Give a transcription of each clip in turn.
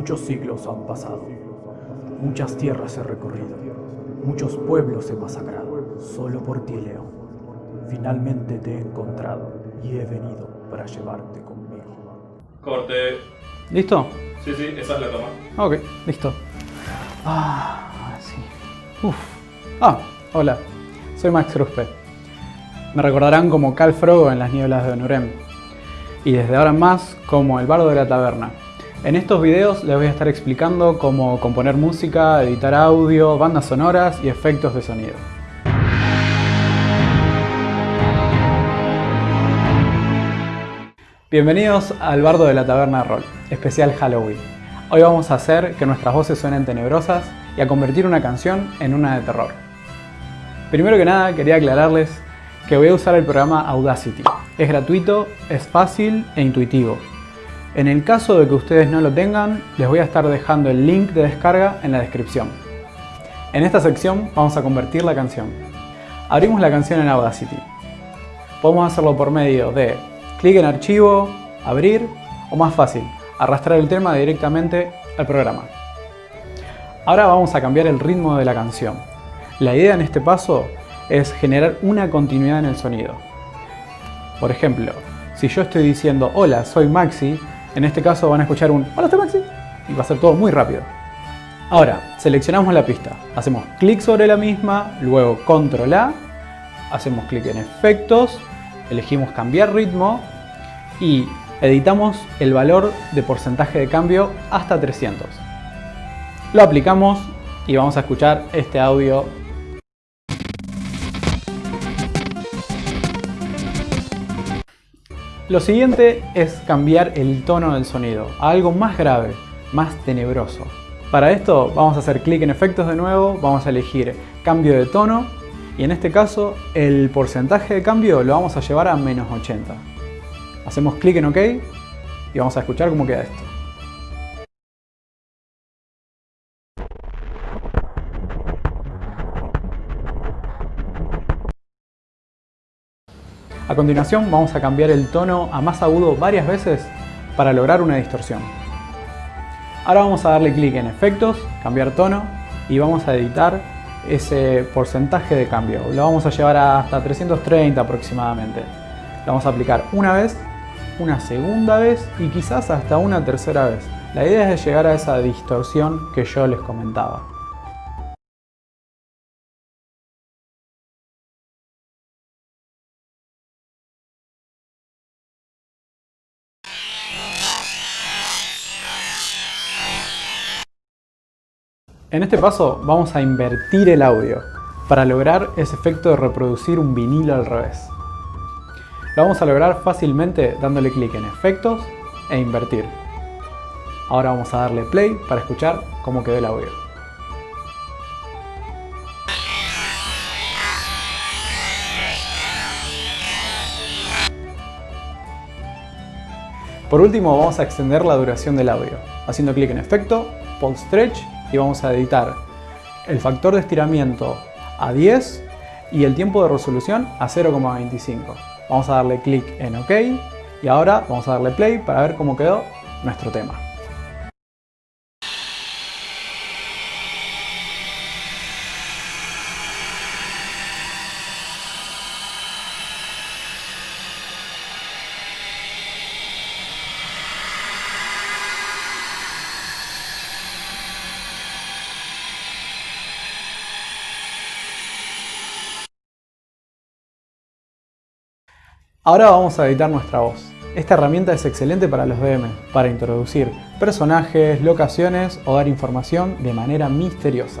Muchos siglos han pasado, muchas tierras he recorrido, muchos pueblos he masacrado, solo por ti, León. Finalmente te he encontrado y he venido para llevarte conmigo. Corte. ¿Listo? Sí, sí, esa es la toma. Ok, listo. Ah, sí. Uf. Ah, hola. Soy Max Ruspe. Me recordarán como Cal Frogo en las nieblas de Onurem. Y desde ahora en más como el bardo de la taberna. En estos videos les voy a estar explicando cómo componer música, editar audio, bandas sonoras y efectos de sonido. Bienvenidos al Bardo de la Taberna Roll, especial Halloween. Hoy vamos a hacer que nuestras voces suenen tenebrosas y a convertir una canción en una de terror. Primero que nada quería aclararles que voy a usar el programa Audacity. Es gratuito, es fácil e intuitivo. En el caso de que ustedes no lo tengan, les voy a estar dejando el link de descarga en la descripción. En esta sección vamos a convertir la canción. Abrimos la canción en Audacity. Podemos hacerlo por medio de clic en archivo, abrir o más fácil, arrastrar el tema directamente al programa. Ahora vamos a cambiar el ritmo de la canción. La idea en este paso es generar una continuidad en el sonido. Por ejemplo, si yo estoy diciendo hola, soy Maxi, en este caso van a escuchar un hola, Maxi y va a ser todo muy rápido. Ahora, seleccionamos la pista, hacemos clic sobre la misma, luego control A, hacemos clic en efectos, elegimos cambiar ritmo y editamos el valor de porcentaje de cambio hasta 300. Lo aplicamos y vamos a escuchar este audio Lo siguiente es cambiar el tono del sonido a algo más grave, más tenebroso. Para esto vamos a hacer clic en efectos de nuevo, vamos a elegir cambio de tono y en este caso el porcentaje de cambio lo vamos a llevar a menos 80. Hacemos clic en OK y vamos a escuchar cómo queda esto. A continuación vamos a cambiar el tono a más agudo varias veces para lograr una distorsión. Ahora vamos a darle clic en efectos, cambiar tono y vamos a editar ese porcentaje de cambio. Lo vamos a llevar hasta 330 aproximadamente. Lo vamos a aplicar una vez, una segunda vez y quizás hasta una tercera vez. La idea es llegar a esa distorsión que yo les comentaba. En este paso vamos a invertir el audio para lograr ese efecto de reproducir un vinilo al revés. Lo vamos a lograr fácilmente dándole clic en efectos e invertir. Ahora vamos a darle play para escuchar cómo quedó el audio. Por último vamos a extender la duración del audio, haciendo clic en efecto, pulse stretch y vamos a editar el factor de estiramiento a 10 y el tiempo de resolución a 0,25. Vamos a darle clic en OK y ahora vamos a darle play para ver cómo quedó nuestro tema. Ahora vamos a editar nuestra voz. Esta herramienta es excelente para los DM, para introducir personajes, locaciones o dar información de manera misteriosa.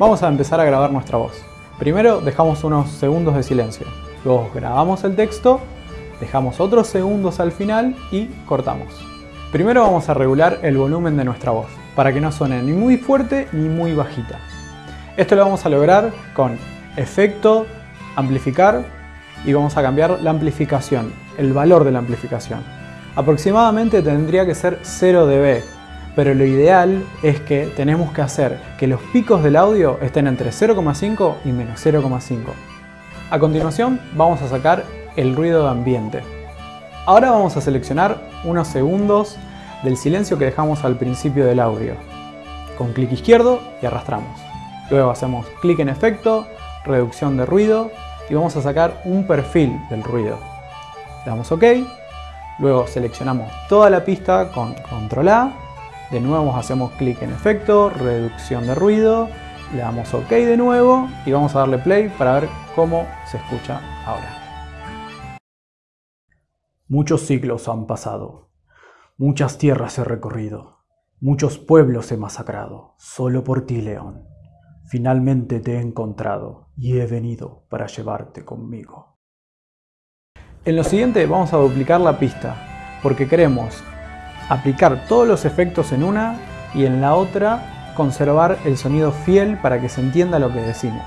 Vamos a empezar a grabar nuestra voz. Primero dejamos unos segundos de silencio, luego grabamos el texto, dejamos otros segundos al final y cortamos. Primero vamos a regular el volumen de nuestra voz, para que no suene ni muy fuerte ni muy bajita. Esto lo vamos a lograr con efecto, amplificar y vamos a cambiar la amplificación, el valor de la amplificación. Aproximadamente tendría que ser 0 dB, pero lo ideal es que tenemos que hacer que los picos del audio estén entre 0,5 y menos 0,5. A continuación vamos a sacar el ruido de ambiente. Ahora vamos a seleccionar unos segundos del silencio que dejamos al principio del audio. Con clic izquierdo y arrastramos. Luego hacemos clic en efecto, reducción de ruido y vamos a sacar un perfil del ruido. Le damos OK, luego seleccionamos toda la pista con control A, de nuevo hacemos clic en efecto, reducción de ruido, le damos OK de nuevo y vamos a darle play para ver cómo se escucha ahora. Muchos siglos han pasado, muchas tierras he recorrido, muchos pueblos he masacrado, solo por ti, León. Finalmente te he encontrado y he venido para llevarte conmigo. En lo siguiente vamos a duplicar la pista, porque queremos aplicar todos los efectos en una y en la otra conservar el sonido fiel para que se entienda lo que decimos.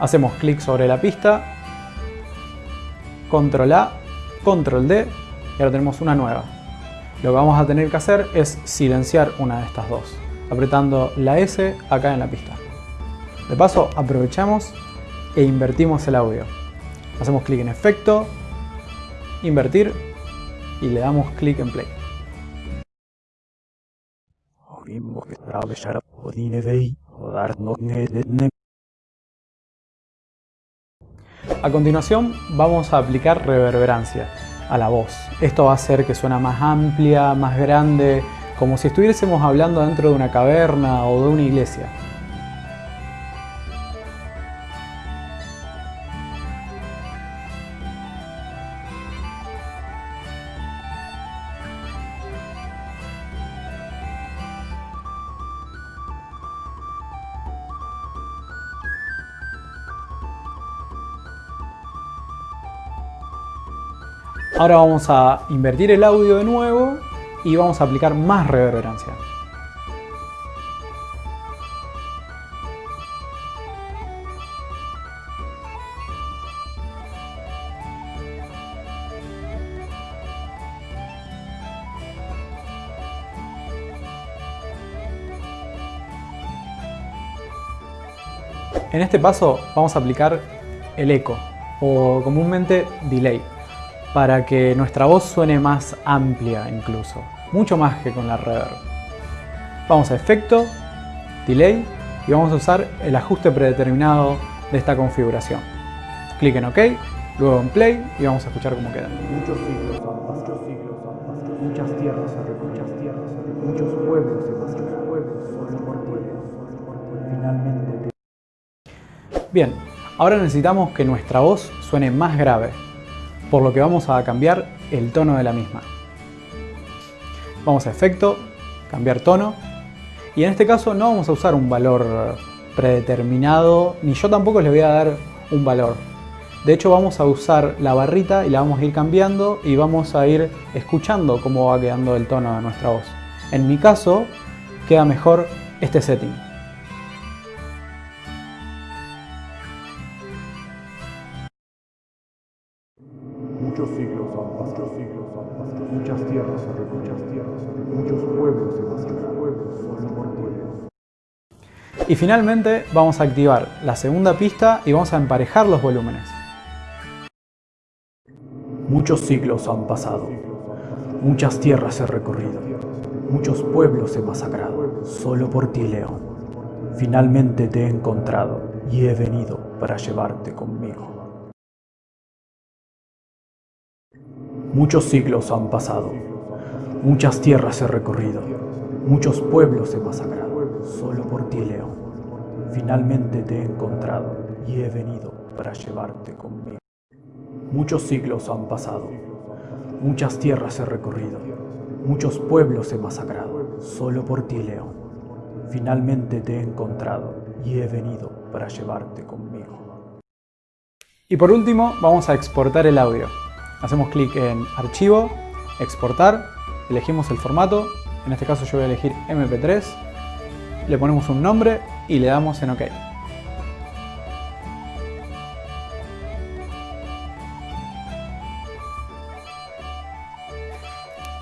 Hacemos clic sobre la pista, control A, control D y ahora tenemos una nueva. Lo que vamos a tener que hacer es silenciar una de estas dos apretando la S acá en la pista. De paso aprovechamos e invertimos el audio. Hacemos clic en efecto, invertir y le damos clic en play. A continuación vamos a aplicar reverberancia a la voz. Esto va a hacer que suena más amplia, más grande, como si estuviésemos hablando dentro de una caverna o de una iglesia. Ahora vamos a invertir el audio de nuevo y vamos a aplicar más reverberancia. En este paso vamos a aplicar el eco o comúnmente delay para que nuestra voz suene más amplia incluso, mucho más que con la reverb. Vamos a efecto, delay y vamos a usar el ajuste predeterminado de esta configuración. Clic en OK, luego en play y vamos a escuchar cómo queda. Muchos siglos siglos muchas tierras muchas tierras muchos pueblos muchos pueblos solo por ti, finalmente Bien, ahora necesitamos que nuestra voz suene más grave, por lo que vamos a cambiar el tono de la misma. Vamos a efecto, cambiar tono, y en este caso no vamos a usar un valor predeterminado, ni yo tampoco les voy a dar un valor. De hecho vamos a usar la barrita y la vamos a ir cambiando y vamos a ir escuchando cómo va quedando el tono de nuestra voz. En mi caso queda mejor este setting. Y finalmente vamos a activar la segunda pista y vamos a emparejar los volúmenes. Muchos siglos han pasado, muchas tierras he recorrido, muchos pueblos he masacrado, solo por ti, León. Finalmente te he encontrado y he venido para llevarte conmigo. Muchos siglos han pasado, muchas tierras he recorrido, muchos pueblos he masacrado, solo por ti, León. Finalmente te he encontrado y he venido para llevarte conmigo. Muchos siglos han pasado, muchas tierras he recorrido, muchos pueblos he masacrado, solo por ti, León. Finalmente te he encontrado y he venido para llevarte conmigo. Y por último, vamos a exportar el audio. Hacemos clic en Archivo, Exportar, elegimos el formato, en este caso yo voy a elegir MP3, le ponemos un nombre y le damos en OK.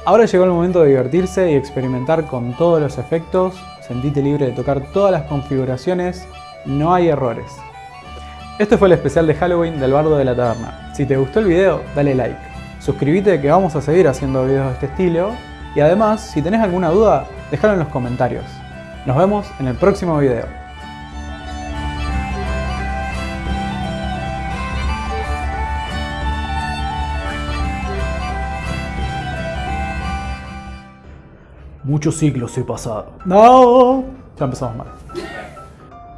Ahora llegó el momento de divertirse y experimentar con todos los efectos, sentite libre de tocar todas las configuraciones, no hay errores. Este fue el especial de Halloween del Bardo de la Taberna. Si te gustó el video, dale like. Suscríbete que vamos a seguir haciendo videos de este estilo Y además, si tenés alguna duda, déjalo en los comentarios. Nos vemos en el próximo video. Muchos siglos he pasado. No, ya empezamos mal.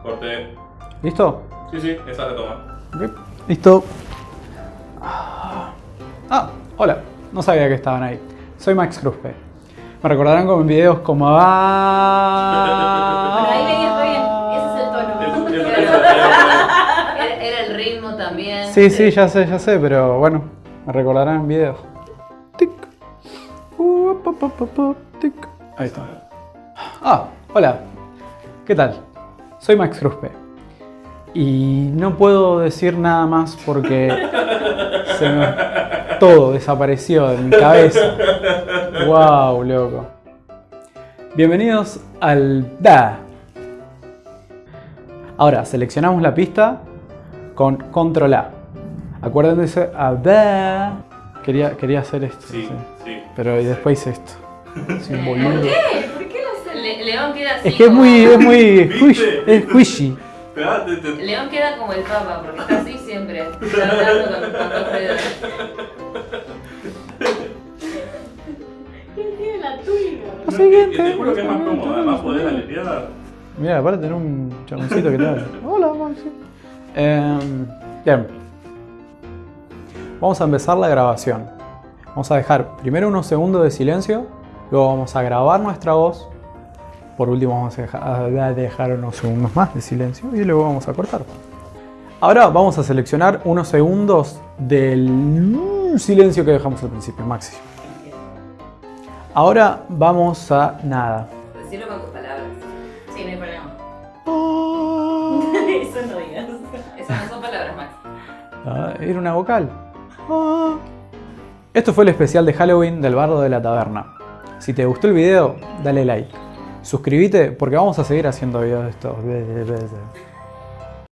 Corte. ¿Listo? Sí, sí, esa la toma. Ok, Listo. Ah, hola. No sabía que estaban ahí. Soy Max Cruzpe. Me recordarán con videos como... Bueno, ahí venías re bien. Ese es el tono. Era, era el ritmo también. Sí, sí, ya sé, ya sé, pero bueno, me recordarán en videos. Tic. Uh, pa, pa, pa, pa, tic. Ahí está. Ah, hola. ¿Qué tal? Soy Max Cruzpe. Y no puedo decir nada más porque se me- todo desapareció de mi cabeza. Wow, loco. Bienvenidos al DA. Ahora, seleccionamos la pista con control A. Acuérdense, a DA. Quería, quería hacer esto. Sí, sí. sí. Pero y después hice esto. Un ¿Por qué? ¿Por qué no se Le- León queda así. Es que es muy, es muy, es squishy. León queda como el papa, porque está así siempre. Está hablando con, con la tuya? Lo siguiente. Te juro que es más cómodo. Además, aletear. Mira, aparte tener un chaboncito que tal. Hola, Maxi. Em, bien. Vamos a empezar la grabación. Vamos a dejar primero unos segundos de silencio, luego vamos a grabar nuestra voz. Por último vamos a dejar, unos segundos más de silencio y luego vamos a cortar. Ahora vamos a seleccionar unos segundos del silencio que dejamos al principio, Maxi. Ahora vamos a nada. Decirlo con tus palabras. Sí, no hay problema. Ah. Eso no digas. Esas no son palabras, Max. Ah, era una vocal. Ah. Esto fue el especial de Halloween del bardo de la taberna. Si te gustó el video, dale like. Suscríbete porque vamos a seguir haciendo videos de estos.